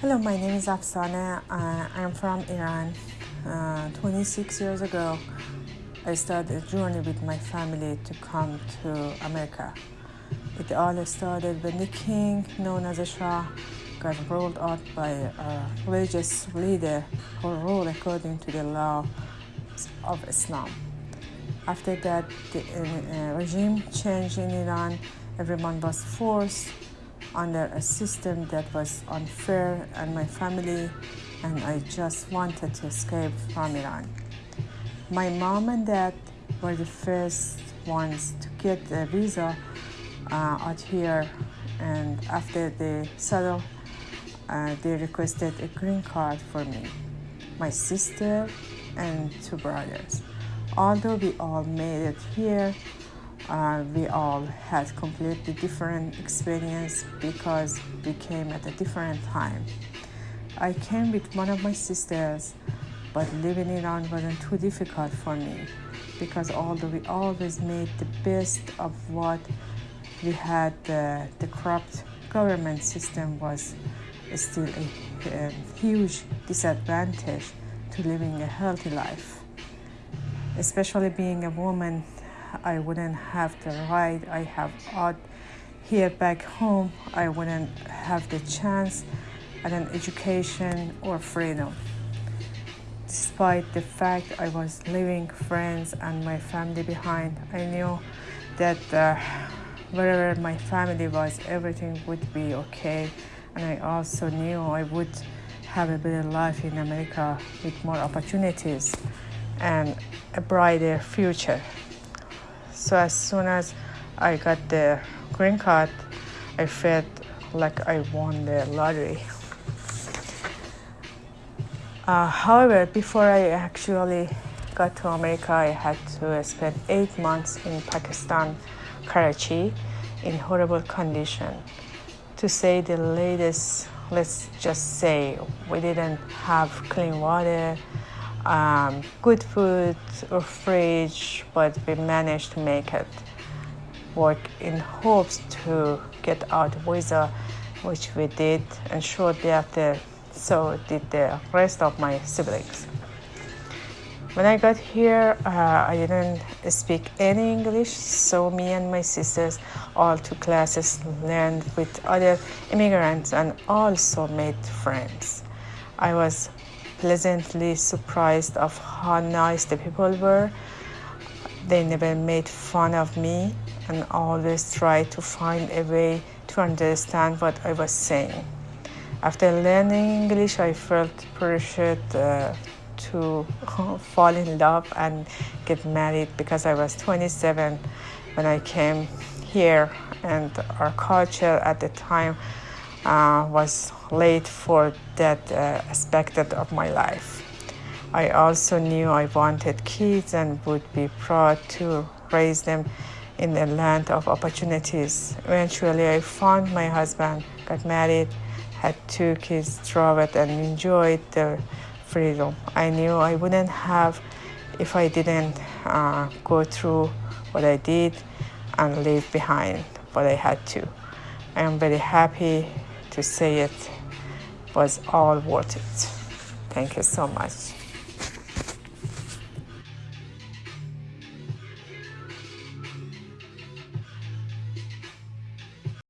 Hello, my name is Afsaneh. Uh, I'm from Iran. Uh, 26 years ago, I started a journey with my family to come to America. It all started when the king, known as a Shah, got rolled out by a religious leader who ruled according to the law of Islam. After that, the uh, regime changed in Iran. Everyone was forced under a system that was unfair and my family and I just wanted to escape from Iran. My mom and dad were the first ones to get a visa uh, out here and after they settled, uh, they requested a green card for me, my sister and two brothers. Although we all made it here, uh, we all had completely different experience because we came at a different time. I came with one of my sisters, but living in Iran wasn't too difficult for me because although we always made the best of what we had, uh, the corrupt government system was still a, a huge disadvantage to living a healthy life. Especially being a woman I wouldn't have the right I have out here back home. I wouldn't have the chance at an education or freedom. Despite the fact I was leaving friends and my family behind, I knew that uh, wherever my family was, everything would be okay. And I also knew I would have a better life in America with more opportunities and a brighter future. So as soon as I got the green card, I felt like I won the lottery. Uh, however, before I actually got to America, I had to spend eight months in Pakistan, Karachi, in horrible condition. To say the latest, let's just say we didn't have clean water, um, good food or fridge, but we managed to make it work in hopes to get out visa, which we did, and shortly after, so did the rest of my siblings. When I got here, uh, I didn't speak any English, so me and my sisters all took classes, learned with other immigrants, and also made friends. I was pleasantly surprised of how nice the people were. They never made fun of me and always tried to find a way to understand what I was saying. After learning English, I felt pressured uh, to fall in love and get married because I was 27 when I came here and our culture at the time was late for that uh, aspect of my life. I also knew I wanted kids and would be proud to raise them in the land of opportunities. Eventually, I found my husband, got married, had two kids, traveled, and enjoyed the freedom. I knew I wouldn't have if I didn't uh, go through what I did and leave behind what I had to. I am very happy to say it was all worth it. Thank you so much.